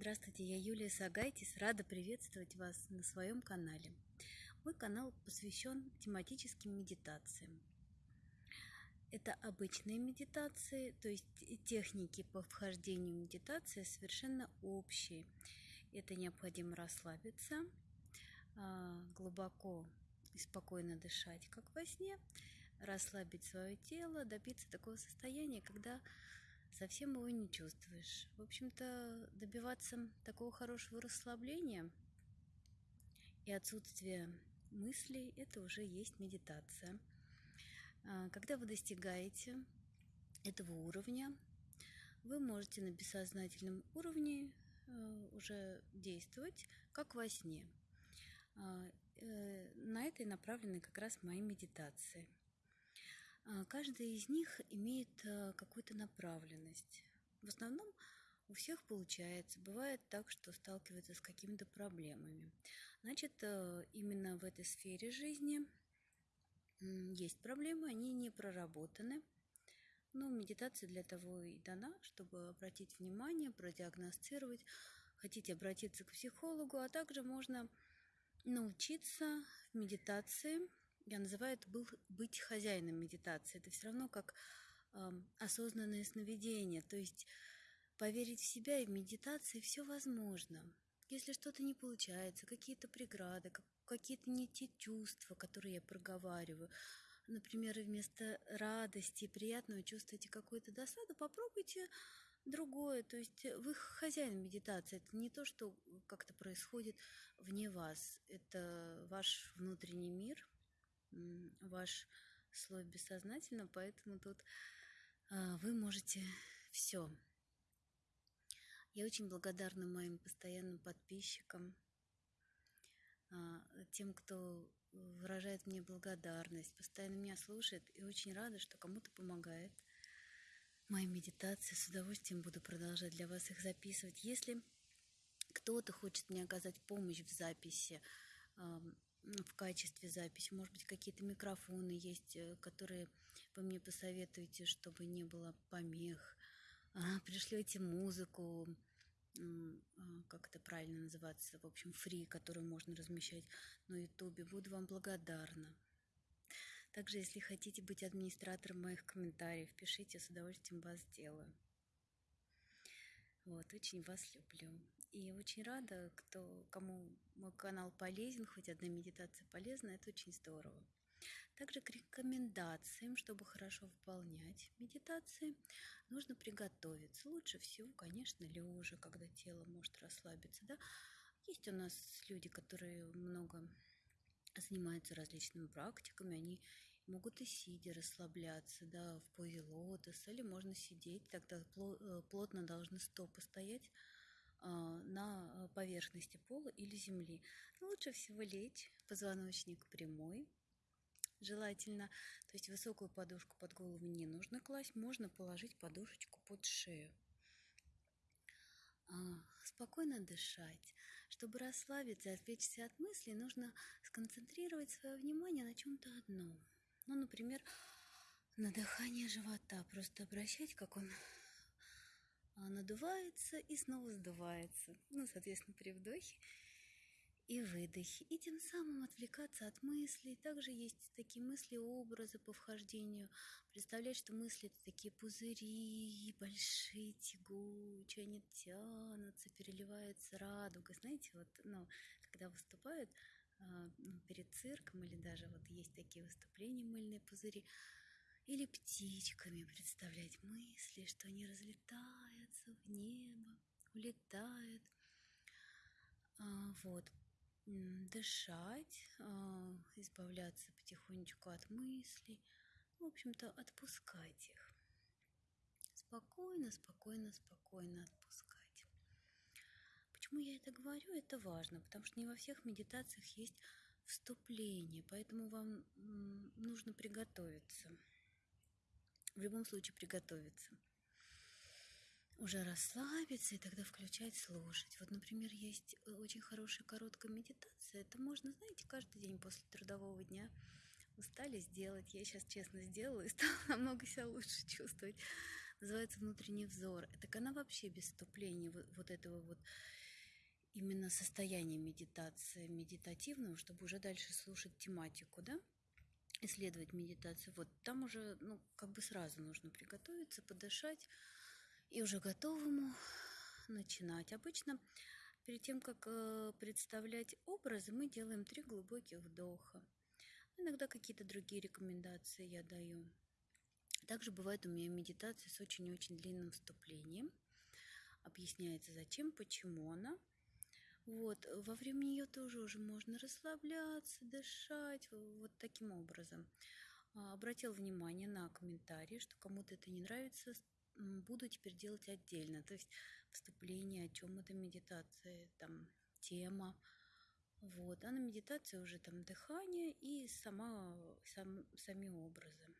Здравствуйте, я Юлия Сагайтис, рада приветствовать вас на своем канале. Мой канал посвящен тематическим медитациям. Это обычные медитации, то есть техники по вхождению в медитации совершенно общие. Это необходимо расслабиться, а, глубоко и спокойно дышать, как во сне, расслабить свое тело, добиться такого состояния, когда совсем его не чувствуешь. В общем-то, добиваться такого хорошего расслабления и отсутствия мыслей – это уже есть медитация. А, когда вы достигаете этого уровня, вы можете на бессознательном уровне э, уже действовать, как во сне. А, э, на это и направлены как раз мои медитации – каждая из них имеет а, какую-то направленность. В основном у всех получается. Бывает так, что сталкиваются с какими-то проблемами. Значит, а, именно в этой сфере жизни есть проблемы, они не проработаны. Но медитация для того и дана, чтобы обратить внимание, продиагностировать. Хотите обратиться к психологу, а также можно научиться в медитации я называю это был, быть хозяином медитации. Это все равно как э, осознанное сновидение. То есть поверить в себя и в медитации все возможно. Если что-то не получается, какие-то преграды, какие-то не те чувства, которые я проговариваю, например, вместо радости и приятного чувствуете какую-то досаду, попробуйте другое. То есть вы хозяин медитации. Это не то, что как-то происходит вне вас. Это ваш внутренний мир – ваш слой бессознательно, поэтому тут а, вы можете все. Я очень благодарна моим постоянным подписчикам, а, тем, кто выражает мне благодарность, постоянно меня слушает и очень рада, что кому-то помогает. Мои медитации с удовольствием буду продолжать для вас их записывать. Если кто-то хочет мне оказать помощь в записи, в качестве записи. Может быть, какие-то микрофоны есть, э, которые вы мне посоветуете, чтобы не было помех. А, пришлете музыку, а, как это правильно называется, в общем, фри, которую можно размещать на ютубе. Буду вам благодарна. Также, если хотите быть администратором моих комментариев, пишите, с удовольствием вас сделаю. Вот, очень вас люблю. И очень рада, кто, кому мой канал полезен, хоть одна медитация полезна, это очень здорово. Также к рекомендациям, чтобы хорошо выполнять медитации, нужно приготовиться. Лучше всего, конечно, лежа, когда тело может расслабиться. Да? Есть у нас люди, которые много занимаются различными практиками, они могут и сидя расслабляться, да, в позе лотоса, или можно сидеть, тогда э, плотно должны стопы стоять, на поверхности пола или земли. Но лучше всего лечь, позвоночник прямой, желательно. То есть высокую подушку под голову не нужно класть, можно положить подушечку под шею. А, спокойно дышать. Чтобы расслабиться и отвлечься от мыслей, нужно сконцентрировать свое внимание на чем-то одном. Ну, например, на дыхание живота. Просто обращать, как он а, надувается и снова сдувается. Ну, соответственно, при вдохе и выдохе. И тем самым отвлекаться от мыслей. Также есть такие мысли, образы по вхождению. Представлять, что мысли это такие пузыри, большие, тягучие, они тянутся, переливаются радугой. Знаете, вот, ну, когда выступают а, ну, перед цирком или даже вот есть такие выступления мыльные пузыри, или птичками представлять мысли, что они разлетаются в небо, улетают. А, вот. Дышать, а, избавляться потихонечку от мыслей, в общем-то, отпускать их. Спокойно, спокойно, спокойно отпускать. Почему я это говорю? Это важно, потому что не во всех медитациях есть вступление, поэтому вам нужно приготовиться в любом случае приготовиться. Уже расслабиться и тогда включать, слушать. Вот, например, есть э, очень хорошая короткая медитация. Это можно, знаете, каждый день после трудового дня устали сделать. Я сейчас честно сделала и стала намного себя лучше чувствовать. называется «Внутренний взор». Так она вообще без вступления вот, вот этого вот именно состояния медитации, медитативного, чтобы уже дальше слушать тематику, да, исследовать медитацию. Вот там уже, ну, как бы сразу нужно приготовиться, подышать и уже готовому начинать. Обычно перед тем, как э, представлять образы, мы делаем три глубоких вдоха. Иногда какие-то другие рекомендации я даю. Также бывает у меня медитация с очень-очень длинным вступлением. Объясняется, зачем, почему она. Вот, во время нее тоже уже можно расслабляться, дышать, вот таким образом. А, обратил внимание на комментарии, что кому-то это не нравится, буду теперь делать отдельно. То есть вступление, о чем это медитация, там тема. Вот, а на медитации уже там дыхание и сама, сам, сами образы.